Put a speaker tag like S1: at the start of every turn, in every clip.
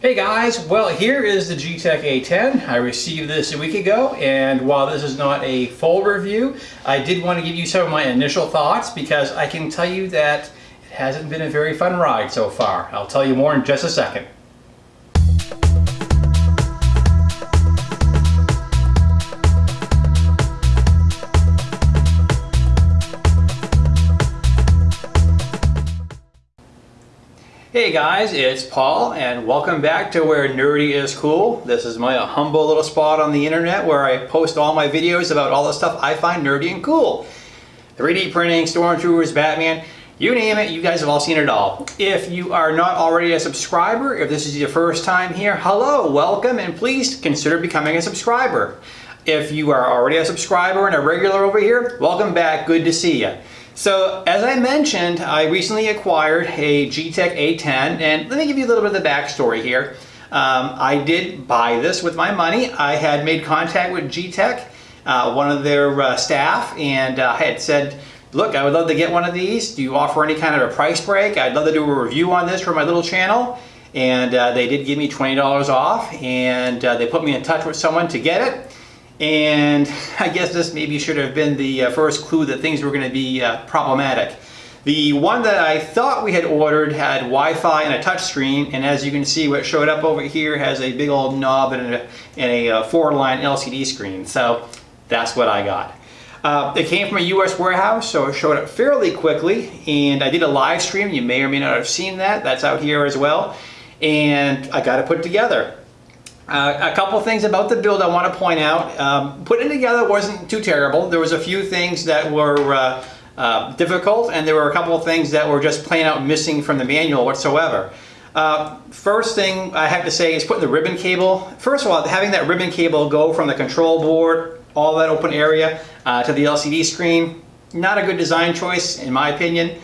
S1: Hey guys, well here is the Geeetech A10. I received this a week ago and while this is not a full review, I did want to give you some of my initial thoughts because I can tell you that it hasn't been a very fun ride so far. I'll tell you more in just a second. Hey guys, it's Paul and welcome back to where nerdy is cool. This is my humble little spot on the internet where I post all my videos about all the stuff I find nerdy and cool. 3D printing, Stormtroopers, Batman, you name it, you guys have all seen it all. If you are not already a subscriber, if this is your first time here, hello, welcome, and please consider becoming a subscriber. If you are already a subscriber and a regular over here, welcome back, good to see you. So as I mentioned, I recently acquired a Geeetech A10 and let me give you a little bit of the backstory here. Um, I did buy this with my money. I had made contact with Geeetech, uh, one of their uh, staff, and uh, I had said, look, I would love to get one of these. Do you offer any kind of a price break? I'd love to do a review on this for my little channel. And uh, they did give me $20 off and uh, they put me in touch with someone to get it. And I guess this maybe should have been the uh, first clue that things were going to be uh, problematic. The one that I thought we had ordered had Wi-Fi and a touchscreen, and as you can see, what showed up over here has a big old knob and a, and a uh, four-line LCD screen. So that's what I got. Uh, it came from a US warehouse, so it showed up fairly quickly, and I did a live stream. You may or may not have seen that. That's out here as well. And I got it put together. Uh, a couple things about the build I want to point out. Um, putting together wasn't too terrible. There was a few things that were uh, uh, difficult and there were a couple of things that were just plain out missing from the manual whatsoever. Uh, first thing I have to say is putting the ribbon cable. First of all, having that ribbon cable go from the control board, all that open area, uh, to the LCD screen, not a good design choice in my opinion.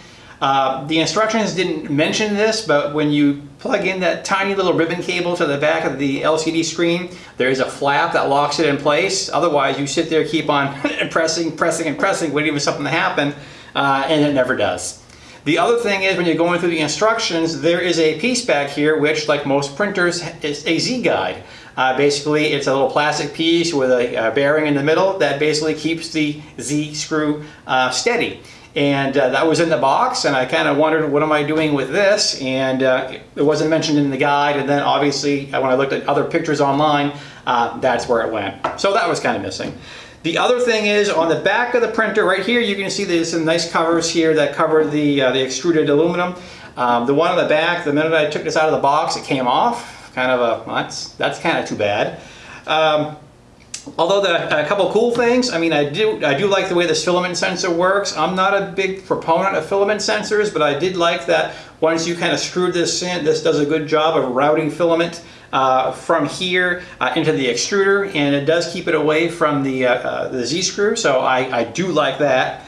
S1: Uh, the instructions didn't mention this, but when you plug in that tiny little ribbon cable to the back of the LCD screen, there is a flap that locks it in place. Otherwise, you sit there, keep on pressing, pressing, and pressing, waiting for something to happen, uh, and it never does. The other thing is when you're going through the instructions, there is a piece back here, which like most printers, is a Z-guide. Uh, basically, it's a little plastic piece with a, a, bearing in the middle that basically keeps the Z screw uh, steady. And uh, that was in the box and I kind of wondered what am I doing with this? And uh, it wasn't mentioned in the guide and then obviously uh, when I looked at other pictures online uh, that's where it went. So that was kind of missing. The other thing is on the back of the printer right here you can see there's some nice covers here that cover the the extruded aluminum. Um, the one on the back the minute I took this out of the box it came off kind of a well, that's that's kind of too bad um, Although the, a couple cool things, I mean, I do I do like the way this filament sensor works. I'm not a big proponent of filament sensors, but I did like that once you kind of screwed this in, this does a good job of routing filament uh, from here uh, into the extruder, and it does keep it away from the, uh, uh the Z-screw, so I, I do like that.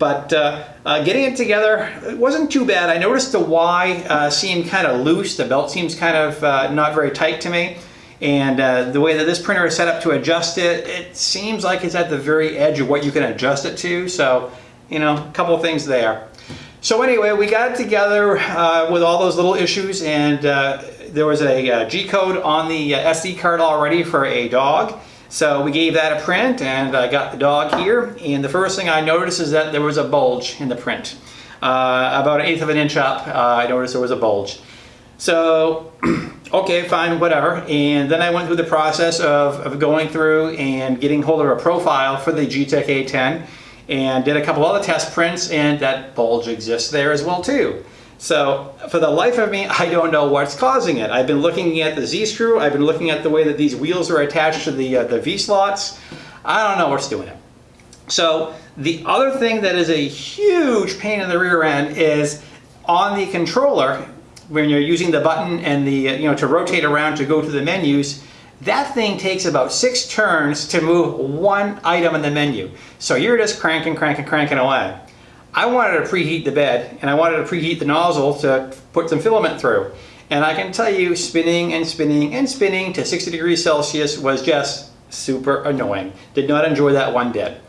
S1: But uh, uh, getting it together, it wasn't too bad. I noticed the Y seemed kind of loose. The belt seems kind of not very tight to me. And uh, the way that this printer is set up to adjust it, it seems like it's at the very edge of what you can adjust it to. So, you know, a couple things there. So anyway, we got it together uh, with all those little issues and uh, there was a uh, G-code on the uh, SD card already for a dog. So we gave that a print and I got the dog here. And the first thing I noticed is that there was a bulge in the print. Uh, about an eighth of an inch up, I noticed there was a bulge. So okay, fine, whatever. And then I went through the process of, of going through and getting hold of a profile for the Geeetech A10 and did a couple other test prints and that bulge exists there as well too. So for the life of me, I don't know what's causing it. I've been looking at the Z-screw, I've been looking at the way that these wheels are attached to the, uh, the V-slots. I don't know what's doing it. So the other thing that is a huge pain in the rear end is on the controller, when you're using the button and the, you know, to rotate around to go to the menus, that thing takes about six turns to move one item in the menu. So you're just cranking, cranking, cranking away. I wanted to preheat the bed and I wanted to preheat the nozzle to put some filament through. And I can tell you spinning and spinning and spinning to 60 degrees Celsius was just super annoying. Did not enjoy that one bit.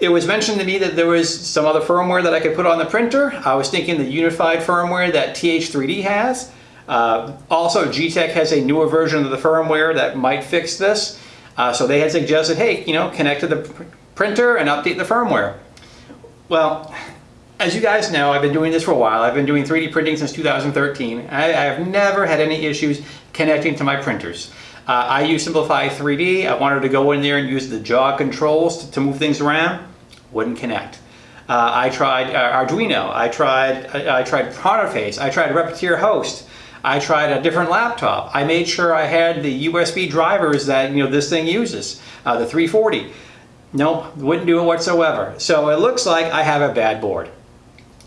S1: It was mentioned to me that there was some other firmware that I could put on the printer. I was thinking the unified firmware that TH3D has. Uh, also, Geeetech has a newer version of the firmware that might fix this. Uh, so they had suggested, hey, you know, connect to the pr printer and update the firmware. Well, as you guys know, I've been doing this for a while. I've been doing 3D printing since 2013. I, I have never had any issues connecting to my printers. Uh, I use Simplify 3D. I wanted to go in there and use the jog controls to, to move things around. Wouldn't connect. Uh, I tried uh, Arduino. I tried I, I tried Pronterface. I tried Repetier Host. I tried a different laptop. I made sure I had the USB drivers that you know this thing uses, uh, the 340. Nope, wouldn't do it whatsoever. So it looks like I have a bad board.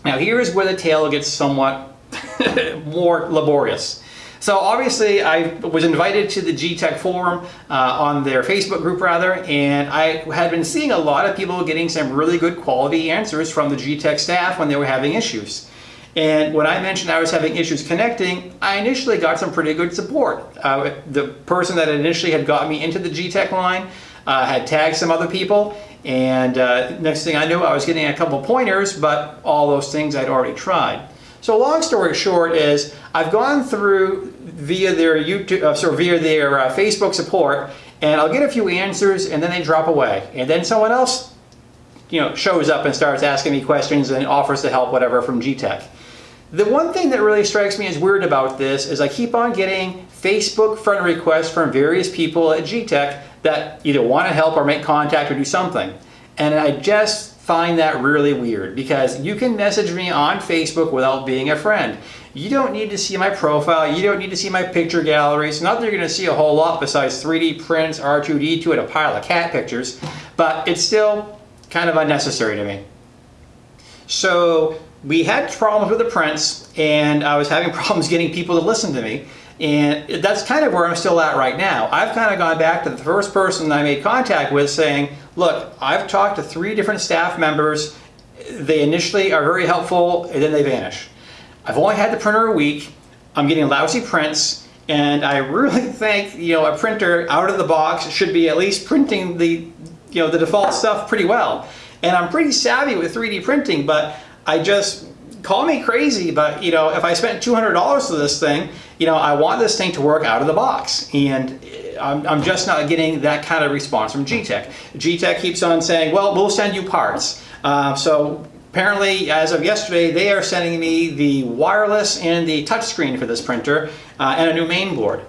S1: Now here's where the tale gets somewhat more laborious. So obviously I was invited to the Geeetech forum uh, on their Facebook group rather, and I had been seeing a lot of people getting some really good quality answers from the Geeetech staff when they were having issues. And when I mentioned I was having issues connecting, I initially got some pretty good support. Uh, the person that initially had got me into the Geeetech line uh, had tagged some other people, and uh, next thing I knew, I was getting a couple pointers, but all those things I'd already tried. So long story short is I've gone through via their YouTube, uh, sorry, via their uh, Facebook support, and I'll get a few answers, and then they drop away, and then someone else, you know, shows up and starts asking me questions and offers to help, whatever, from Geeetech. The one thing that really strikes me as weird about this is I keep on getting Facebook friend requests from various people at Geeetech that either want to help or make contact or do something. And I just find that really weird because you can message me on Facebook without being a friend. You don't need to see my profile. You don't need to see my picture gallery. It's not that you're going to see a whole lot besides 3D prints, R2-D2, and a pile of cat pictures, but it's still kind of unnecessary to me. So we had problems with the prints and I was having problems getting people to listen to me. And that's kind of where I'm still at right now. I've kind of gone back to the first person I made contact with saying, look, I've talked to three different staff members. They initially are very helpful and then they vanish. I've only had the printer a week. I'm getting lousy prints and I really think, you know, a printer out of the box should be at least printing the, you know, the default stuff pretty well. And I'm pretty savvy with 3D printing, but I just, call me crazy, but you know, if I spent $200 for this thing, you know, I want this thing to work out of the box. And I'm, I'm just not getting that kind of response from Geeetech. Geeetech keeps on saying, well, we'll send you parts. Uh, so apparently, as of yesterday, they are sending me the wireless and the touchscreen for this printer uh, and a new main board.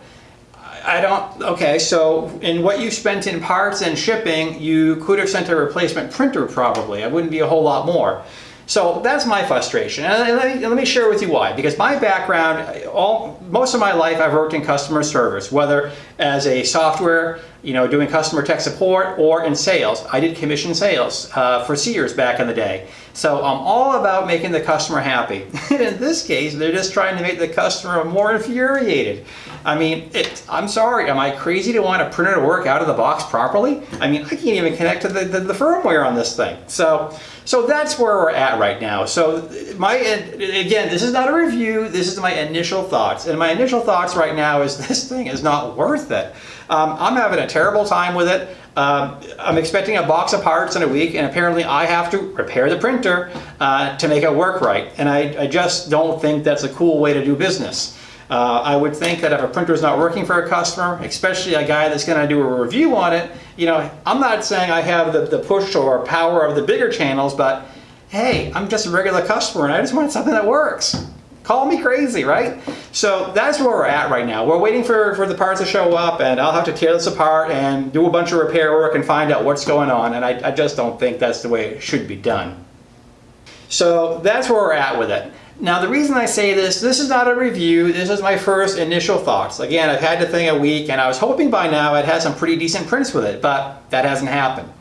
S1: I don't, okay, so in what you spent in parts and shipping, you could have sent a replacement printer probably. It wouldn't be a whole lot more. So that's my frustration. And let me, let me share with you why. Because my background, all, most of my life I've worked in customer service, whether as a software, you know, doing customer tech support or in sales. I did commission sales uh, for Sears back in the day. So I'm all about making the customer happy. in this case, they're just trying to make the customer more infuriated. I mean, it, I'm sorry, am I crazy to want a printer to work out of the box properly? I mean, I can't even connect to the, the, the firmware on this thing. So, so that's where we're at right now. So my, again, this is not a review, this is my initial thoughts. And my initial thoughts right now is this thing is not worth it. Um, I'm having a terrible time with it. Um, I'm expecting a box of parts in a week and apparently I have to repair the printer uh, to make it work right. And I, I just don't think that's a cool way to do business. Uh, I would think that if a printer is not working for a customer, especially a guy that's going to do a review on it, you know, I'm not saying I have the, the push or power of the bigger channels, but hey, I'm just a regular customer and I just want something that works. Call me crazy, right? So that's where we're at right now. We're waiting for, for the parts to show up and I'll have to tear this apart and do a bunch of repair work and find out what's going on. And I, I just don't think that's the way it should be done. So that's where we're at with it. Now the reason I say this, this is not a review, this is my first initial thoughts. Again, I've had the thing a week and I was hoping by now I'd had some pretty decent prints with it, but that hasn't happened.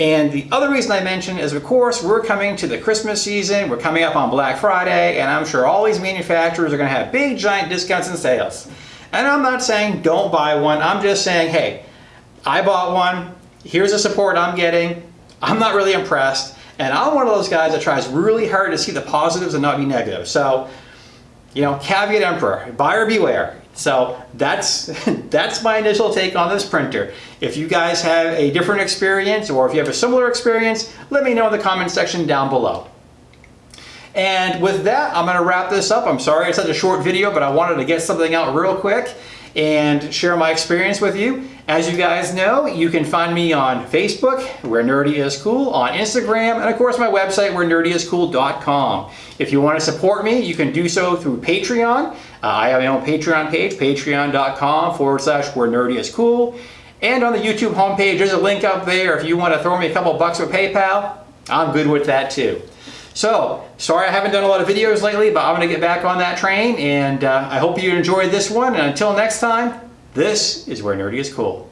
S1: And the other reason I mention is of course we're coming to the Christmas season, we're coming up on Black Friday, and I'm sure all these manufacturers are going to have big giant discounts and sales. And I'm not saying don't buy one, I'm just saying, hey, I bought one, here's the support I'm getting, I'm not really impressed, and I'm one of those guys that tries really hard to see the positives and not be negative. So, you know, caveat emperor, buyer beware. So that's, that's my initial take on this printer. If you guys have a different experience or if you have a similar experience, let me know in the comment section down below. And with that, I'm gonna wrap this up. I'm sorry it's such a short video, but I wanted to get something out real quick and share my experience with you. As you guys know, you can find me on Facebook, where Nerdy is Cool, on Instagram, and of course my website, where nerdyiscool.com. If you want to support me, you can do so through Patreon. Uh, I have my own Patreon page, patreon.com forward slash where nerdy is cool. And on the YouTube homepage, there's a link up there. If you want to throw me a couple bucks with PayPal, I'm good with that too. So, sorry I haven't done a lot of videos lately, but I'm going to get back on that train, and uh, I hope you enjoyed this one, and until next time, this is Where Nerdy is Cool.